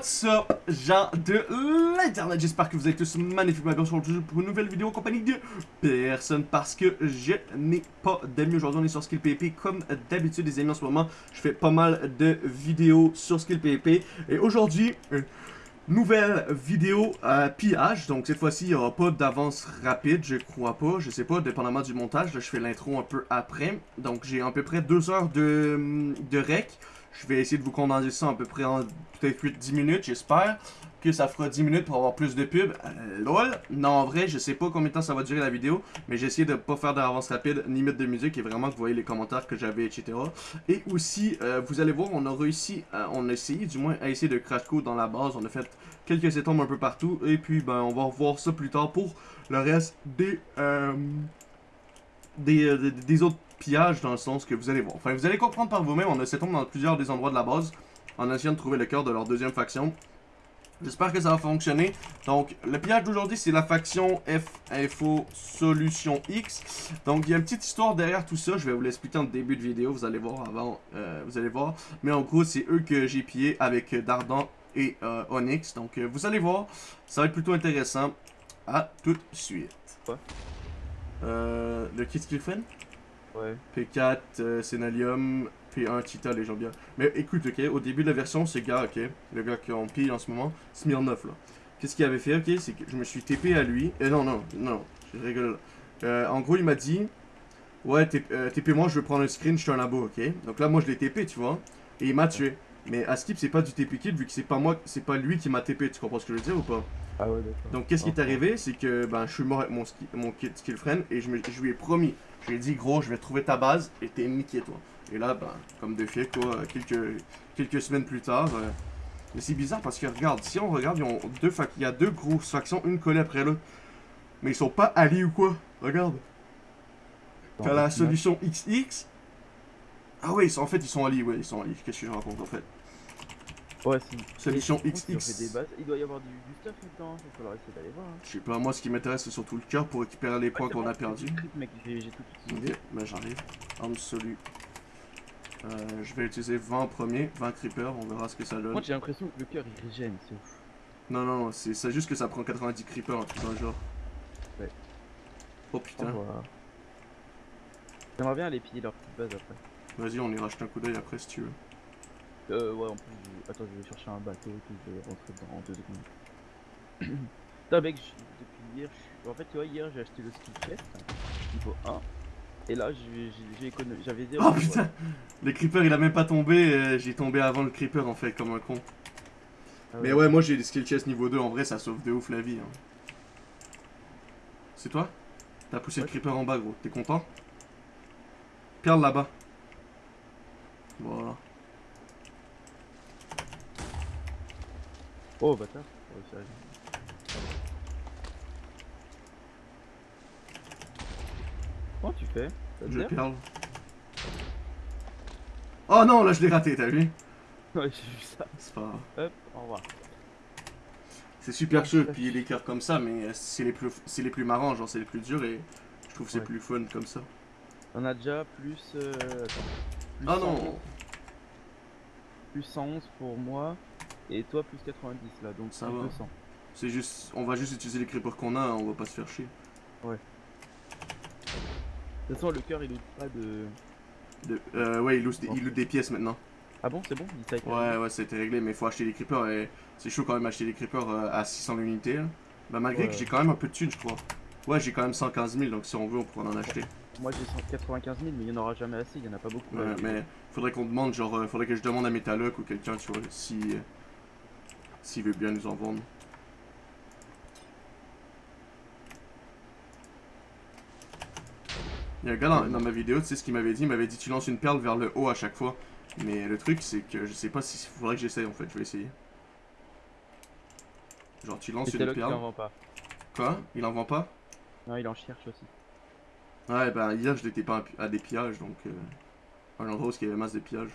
What's up, gens de l'internet, j'espère que vous êtes tous magnifiquement bien aujourd'hui pour une nouvelle vidéo en compagnie de personne parce que je n'ai pas d'amis aujourd'hui, on est sur Skill PvP comme d'habitude les amis en ce moment, je fais pas mal de vidéos sur Skill PvP et aujourd'hui, nouvelle vidéo à pillage, donc cette fois-ci il n'y aura pas d'avance rapide, je crois pas, je sais pas, dépendamment du montage, là je fais l'intro un peu après, donc j'ai à peu près deux heures de, de rec, je vais essayer de vous condenser ça à peu près en peut-être 8-10 minutes, j'espère que ça fera 10 minutes pour avoir plus de pubs. Euh, lol. Non, en vrai, je sais pas combien de temps ça va durer la vidéo, mais j'ai essayé de pas faire d'avance rapide, ni mettre de musique, et vraiment que vous voyez les commentaires que j'avais, etc. Et aussi, euh, vous allez voir, on a réussi, on a essayé du moins à essayer de crash code dans la base, on a fait quelques étombes un peu partout, et puis ben on va revoir ça plus tard pour le reste des, euh, des, euh, des, des autres pillage dans le sens que vous allez voir. Enfin, vous allez comprendre par vous-même, on a cette tombe dans plusieurs des endroits de la base en essayant de trouver le cœur de leur deuxième faction. J'espère que ça va fonctionner. Donc, le pillage d'aujourd'hui, c'est la faction F-Info Solution X. Donc, il y a une petite histoire derrière tout ça. Je vais vous l'expliquer en début de vidéo. Vous allez voir avant. Euh, vous allez voir. Mais en gros, c'est eux que j'ai pillé avec Dardan et euh, Onyx. Donc, euh, vous allez voir. Ça va être plutôt intéressant. À tout de suite. Quoi? Euh, Le kit Skillfriend Ouais. P4, euh, Sénalium, P1, Cheetah, les gens bien. Mais écoute, ok, au début de la version, ce gars, ok, le gars qu'on pille en ce moment, Smirnoff, là. Qu'est-ce qu'il avait fait, ok, c'est que je me suis TP à lui. Euh, non, non, non, je rigole là. Euh, en gros, il m'a dit, ouais, euh, TP-moi, je veux prendre un screen, je suis un labo, ok. Donc là, moi, je l'ai TP, tu vois, et il m'a tué. Mais à Skip, c'est pas du TP kill, vu que c'est pas moi, c'est pas lui qui m'a TP, tu comprends ce que je veux dire ou pas? Ah ouais, d'accord. Donc, qu'est-ce qui est arrivé, c'est que, ben, je suis mort avec mon, ski- mon kit skill friend, et je, me- je lui ai promis, je lui ai dit, gros, je vais trouver ta base, et t'es niqué, toi. Et là, ben, comme de fait, quoi, quelques, quelques semaines plus tard, euh, mais c'est bizarre parce que, regarde, si on regarde, ils ont deux il y a deux grosses factions, une collée après l'autre. Mais ils sont pas alliés ou quoi? Regarde. T'as la solution XX. Ah ouais, ils sont, en fait, ils sont alliés, ouais, ils sont alliés. Qu'est-ce que je raconte, en fait? Ouais, si. Solution XX. fait des bases. Il doit y avoir du, du stuff maintenant. Il va falloir essayer d'aller voir. Hein. Je sais pas, moi, ce qui m'intéresse, c'est surtout le cœur pour récupérer les points Ouais, qu'on a perdus. j'ai tout script, mec, j'ai tout Ok, ben j'arrive. Arme solue. Euh, je vais utiliser 20 en premier, 20 creepers, on verra ce que ça donne. Moi, j'ai l'impression que le cœur il régène, c'est ouf. Non, non, non, c'est juste que ça prend 90 creepers, un truc dans le genre. Ouais. Oh putain. J'aimerais bien aller piller leur petite base après. vas-y, on ira jeter un coup d'œil après si tu veux. Euh, ouais, en plus, je... attends, je vais chercher un bateau et je vais rentrer dedans en deux secondes. Putain, mec, depuis hier, en fait, tu vois, hier j'ai acheté le skill chest, niveau 1. Et là, j'avais zéro. Oh putain Le creeper il a même pas tombé, euh, j'ai tombé avant le creeper en fait, comme un con. Ah Mais ouais, moi j'ai des skill chest niveau 2, en vrai ça sauve de ouf la vie. hein. C'est toi? T'as poussé le creeper en bas gros, t'es content? Perle là-bas. Voilà. Oh, bâtard. Ouais, sérieux. Comment tu fais? Je perle. Oh non, là je l'ai raté, t'as vu? Ouais, j'ai vu ça. C'est pas grave. Hop, au revoir. C'est super chaud de piller les cœurs comme ça, mais euh, c'est les plus c'est les plus marrants, genre c'est les plus durs et je trouve c'est Ouais. plus fun comme ça. On a déjà plus. Euh... Attends. Plus Ah 100, non Plus 111 pour moi. Et toi, plus 90 là, donc Ça plus va. 200. C'est juste, on va juste utiliser les creepers qu'on a, on va pas se faire chier. De toute façon, le cœur il ouvre pas de. De- euh, ouais, il loot, des, Bon. il loot des pièces maintenant. Ah bon, c'est bon Il Ouais, ouais, ça a été réglé, mais faut acheter des creepers et c'est chaud quand même acheter des creepers euh, à 600 l'unité. Bah, malgré Ouais. que j'ai quand même un peu de thunes, je crois. Ouais, j'ai quand même 115 000, donc si on veut, on pourra en acheter. Moi j'ai 195 000, mais il y en aura jamais assez, il y en a pas beaucoup. Ouais, là. mais faudrait qu'on demande, genre, euh, faudrait que je demande à Metaloc ou quelqu'un, tu vois, si. S'il veut bien nous en vendre. Il y a un gars dans, dans ma vidéo, tu sais ce qu'il m'avait dit, il m'avait dit tu lances une perle vers le haut à chaque fois. Mais le truc c'est que je sais pas si faudrait que j'essaye en fait, je vais essayer. Genre tu lances une en perle. vend pas. Quoi? Il en vend pas? Non, il en cherche aussi. Ouais bah hier je l'étais pas à des pillages donc euh, un endroit où il y avait masse de pillages.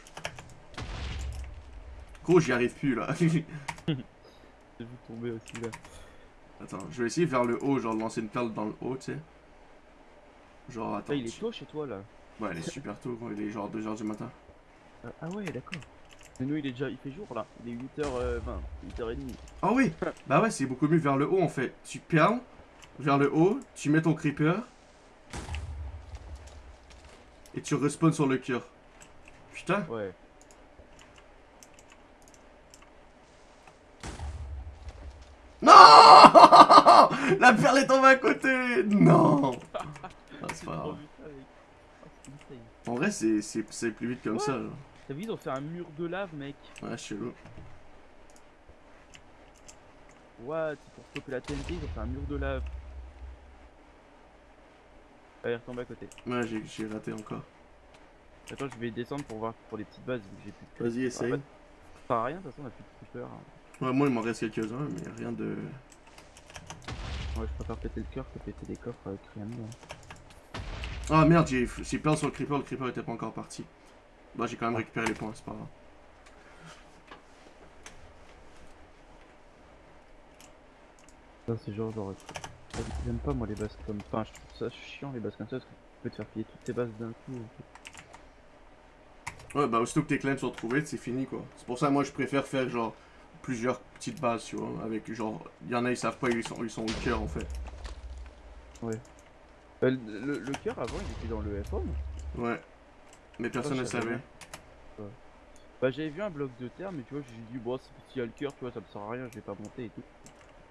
Gros j'y arrive plus là. J'ai vu tomber aussi là. Attends, je vais essayer vers le haut, genre de lancer une perle dans le haut, tu sais. Genre attends. Ah, il est tôt chez toi là. Ouais, il est super tôt, gros, il est genre 2h du matin. Euh, ah ouais, d'accord. Mais nous, il est déjà, il fait jour là. Il est 8h20, 8h30. Ah oui Bah ouais, c'est beaucoup mieux vers le haut en fait. Tu perles vers le haut, tu mets ton creeper. Et tu respawns sur le cœur. Putain. Ouais. Non La perle est tombée à côté Non ah, c'est pas grave. En vrai, c'est plus vite comme Ouais. ça. T'as vu, ils ont fait un mur de lave, mec. Ouais, chelou. What Pour stopper la TNT, ils ont fait un mur de lave. Ah, il est retombé à côté. Ouais, j'ai- raté encore. Attends, je vais descendre pour voir pour les petites bases. Vas-y, essaye. Ça sert à rien, de toute façon, on a plus de creeper. hein. Ouais, moi, il m'en reste quelques-uns, mais rien de... Ouais, je préfère péter le cœur que péter des coffres avec rien dedans. Ah merde, j'ai perdu sur le creeper, le creeper était pas encore parti. Bah, j'ai quand même récupéré les points, c'est pas grave. C'est genre, genre. J'aime pas moi les bases comme. Enfin, je trouve ça chiant les bases comme ça parce que tu peux te faire piller toutes tes bases d'un coup. en fait. Ouais, bah, aussitôt que tes claims sont retrouvés, c'est fini, quoi. C'est pour ça, moi, je préfère faire, genre, plusieurs petites bases, tu vois, avec, genre... Il y en a, ils savent pas, ils sont, ils sont au cœur, en fait. Euh, le, le, cœur avant il était dans le FOM. Ouais. Mais personne ne savait. bien. Bah j'avais vu un bloc de terre mais tu vois j'ai dit bon s'il y a le cœur tu vois ça me sert à rien je vais pas monter et tout.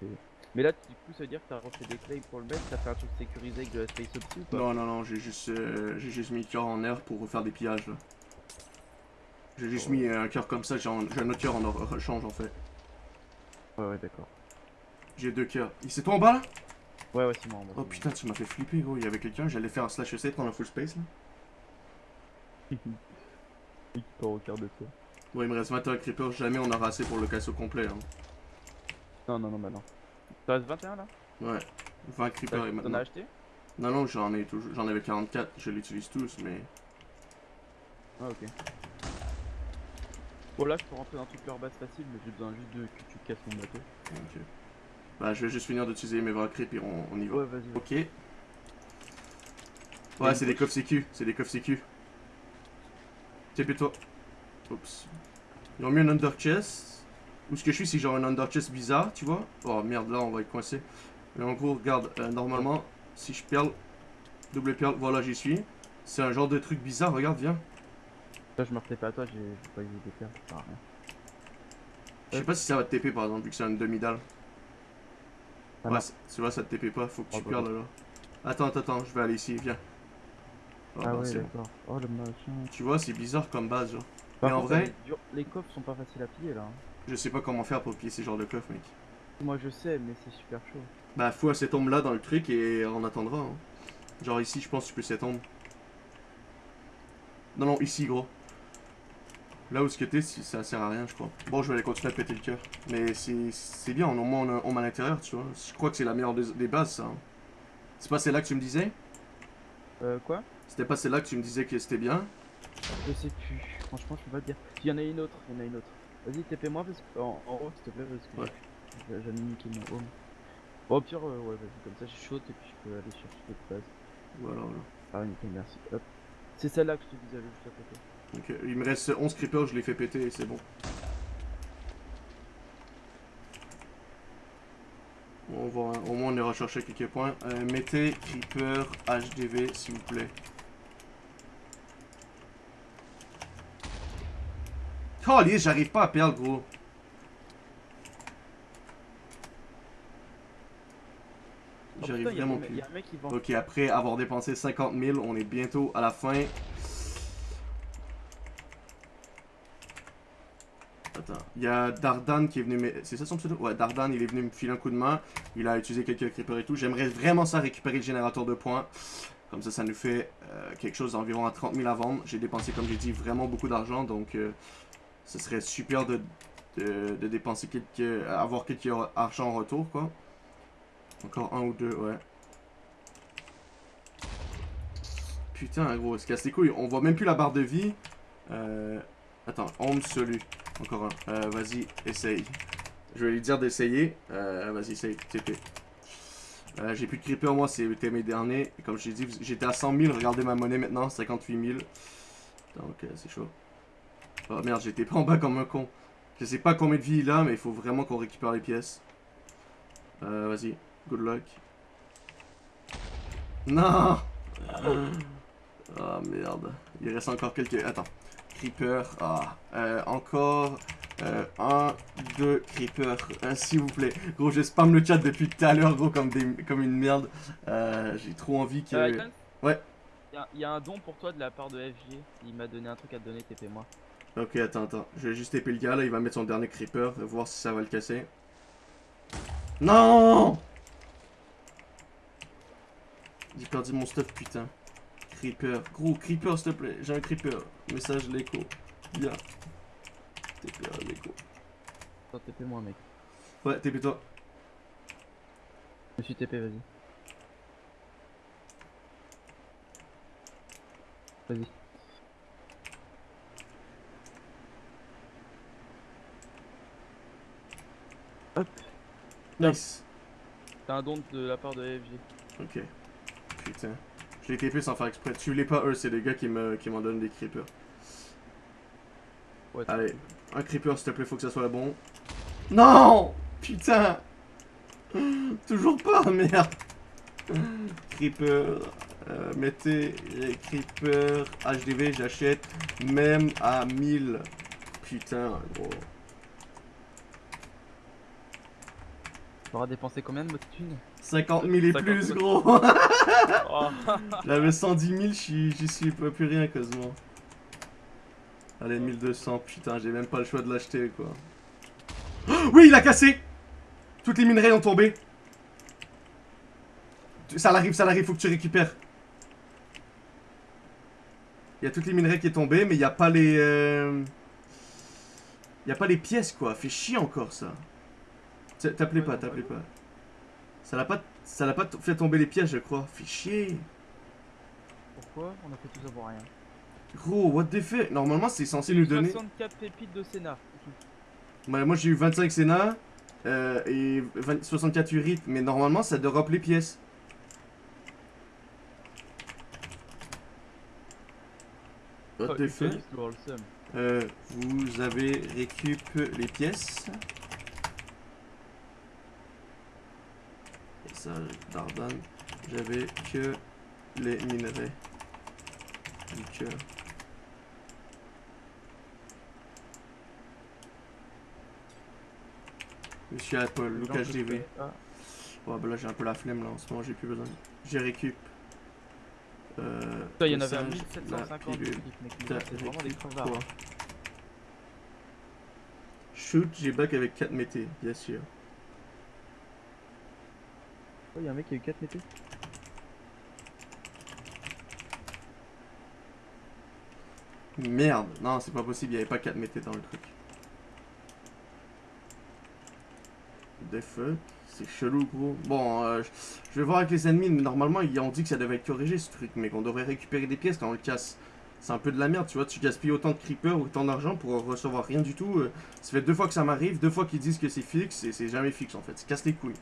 Et- Mais là du coup ça veut dire que t'as refait des claims pour le mettre, t'as fait un truc sécurisé avec de la space opti ou pas? Non, non, non, j'ai juste, euh, j'ai juste mis le cœur en air pour refaire des pillages, là. J'ai juste Ouais. mis un cœur comme ça, j'ai un un autre cœur en rechange, en fait. Ouais ouais d'accord. J'ai deux cœurs. C'est toi en bas, là? Ouais ouais c'est marrant. Oh putain, tu m'as fait flipper, gros. Il y avait quelqu'un, j'allais faire un slash essai prendre un full space, là. Il part au quart de tour. Ouais, il me reste 21 creepers, jamais on aura assez pour le casse au complet, hein. Non non non bah non. T'en restes 21 là? Ouais. 20 T'as- creepers et T'en as maintenant. acheté? Non, non, j'en ai toujours, j'en avais 44, je l'utilise tous, mais. Ah ok. Bon là je peux rentrer dans toute leur base facile mais j'ai besoin juste de que tu casses mon bateau. Ok. Bah, je vais juste finir d'utiliser mes et on, on y va. Ouais vas-y. Ok. Ouais, c'est des coffres sécu, c'est des coffres sécu. Tiens, toi. Oups. Ils ont mis un under chest. Où ce que je suis, c'est genre un under chest bizarre, tu vois? Oh merde, là on va être coincé. Mais en gros, regarde, euh, normalement, si je perle, double perle, voilà, j'y suis. C'est un genre de truc bizarre, regarde, viens. Là je me refais pas à toi, j'ai pas eu ça sert à rien. Je sais pas si ça va te TP par exemple, vu que c'est une demi-dalle. Ouais, tu vois, ça te TP pas, faut que tu Oh, bah, perles là. Attends, attends, attends, je vais aller ici, viens. Oh, Ah bah, ouais d'accord. Oh le machin. Tu vois, c'est bizarre comme base, genre. Par Mais en vrai- les coffres sont pas faciles à piller là. hein. Je sais pas comment faire pour piller ces genres de coffres, mec. Moi je sais, mais c'est super chaud. Bah, faut cette tombe là dans le truc et on attendra. Hein. Genre ici, je pense que tu peux cette tombe. Non, non, ici, gros. Là où ce que t'es, si- ça sert à rien, je crois. Bon, je vais aller continuer à péter le cœur. Mais c'est bien, au moins on, a- on à l'intérieur, tu vois. Je crois que c'est la meilleure des, des bases, ça. hein. C'est pas celle-là que tu me disais? Euh quoi? C'était pas celle-là que tu me disais que c'était bien? Je sais plus. Franchement, je peux pas te dire. Il y en a une autre, il y en a une autre. Vas-y, TP-moi parce que... en, en haut, s'il te plaît, parce que Ouais. j'ai- j'ai niqué mon home. Bon, au pire, euh, ouais, vas-y, comme ça, je saute et puis je peux aller chercher d'autres bases. Voilà, voilà. Ah, nickel, merci. Hop. C'est celle-là que je te disais, juste à côté. Ok, il me reste 11 creepers, je les fais péter et c'est bon. On va, au moins on ira chercher quelques points. Euh, mettez creeper HDV s'il vous plaît. Oh j'arrive pas à perdre gros. J'arrive putain, y a vraiment plus. Ok, après avoir dépensé 50 000, on est bientôt à la fin. Attends, il y a Dardan qui est venu me... C'est ça son pseudo? Ouais, Dardan, il est venu me filer un coup de main. Il a utilisé quelques creepers et tout. J'aimerais vraiment ça récupérer le générateur de points. Comme ça, ça nous fait euh, quelque chose d'environ à 30 000 à vendre. J'ai dépensé, comme j'ai dit, vraiment beaucoup d'argent. Donc, euh, ce serait super de, de, de dépenser quelques... avoir quelques argent en retour, quoi. Encore un ou deux, ouais. Putain, gros, se casse les couilles. On voit même plus la barre de vie. Euh... Attends, home celui. Encore un. Euh, vas-y, essaye. Je vais lui dire d'essayer. Euh, vas-y, essaye. TP. Euh, j'ai plus de creeper, moi, c'était mes derniers. Comme je t'ai dit, j'étais à 100 000. Regardez ma monnaie maintenant, 58 000. Donc, euh, c'est chaud. Oh merde, j'étais pas en bas comme un con. Je sais pas combien de vie il a, mais il faut vraiment qu'on récupère les pièces. Euh, vas-y. Good luck. Non Ah merde. Il reste encore quelques... Attends. Creeper. Ah. Euh, encore... Euh, un, deux creepers, euh, s'il vous plaît. Gros, je spam le chat depuis tout à l'heure, gros, comme, des, comme une merde. Euh, J'ai trop envie que... Euh, Ouais. Il y a- il y, a un don pour toi de la part de FG. Il m'a donné un truc à te donner, TP moi. Ok, attends, attends. Je vais juste taper le gars, là, il va mettre son dernier creeper, voir si ça va le casser. Non J'ai perdu mon stuff, putain. Creeper. Gros, creeper, s'il te plaît. J'ai un creeper. Message l'écho. Bien. TP à l'écho. Attends, TP moi, mec. Ouais, TP toi. Je suis TP, vas-y. Vas-y. Hop. Nice. T'as un don de la part de FG. Ok. Putain. Je l'ai TP sans faire exprès. Tu l'es pas eux, c'est les gars qui me qui m'en donnent des creepers. Allez, un creeper s'il te plaît, faut que ça soit bon. Non Putain Toujours pas, merde Creeper, euh, mettez les creeper HDV, j'achète même à 1000. Putain, gros. T'auras dépensé combien de votre thune? 50 000 et 50 plus, 000. gros oh. J'avais 110 000, j'y suis pas plus rien quasiment. Allez, 1200, putain, j'ai même pas le choix de l'acheter quoi. Oh, oui, il a cassé Toutes les minerais ont tombé. Ça l'arrive, ça l'arrive, faut que tu récupères. Il y a toutes les minerais qui est tombé, mais il y a pas les. euh, Il y a pas les pièces quoi, fait chier encore ça. Ouais, pas, ouais. pas. Ça l'a pas, ça l'a pas fait tomber les pièces, je crois. Fait chier. Pourquoi On a fait tout ça pour rien? Gros, what the fuck? Normalement, c'est censé nous donner. 64 pépites de Sénat. Ouais, moi, j'ai eu 25 Sénat euh, et 20 64 urites, mais normalement, ça drop les pièces. What Oh, the fuck? Euh, vous avez récup les pièces. J'avais que les minerais. Du cœur. Monsieur Apple, Lucas fais- ah, Ouais, bah là j'ai un peu la flemme là en ce moment, j'ai plus besoin. J'ai récup. Euh, il y en avait un message, la 1750 de pilule. clips, mec. mais T'as C'est vraiment des crevards. Shoot, j'ai back avec 4 métés, bien sûr. Oh, y'a un mec qui a eu 4 métés. Merde, non, c'est pas possible, il avait pas 4 métés dans le truc. The fuck C'est chelou, gros. Bon, euh, je- vais voir avec les ennemis, mais normalement, ils ont dit que ça devait être corrigé ce truc, mais qu'on devrait récupérer des pièces quand on le casse. C'est un peu de la merde, tu vois, tu gaspilles autant de creepers, autant d'argent pour recevoir rien du tout. euh, ça fait deux fois que ça m'arrive, deux fois qu'ils disent que c'est fixe, et c'est jamais fixe en fait, ça casse les couilles.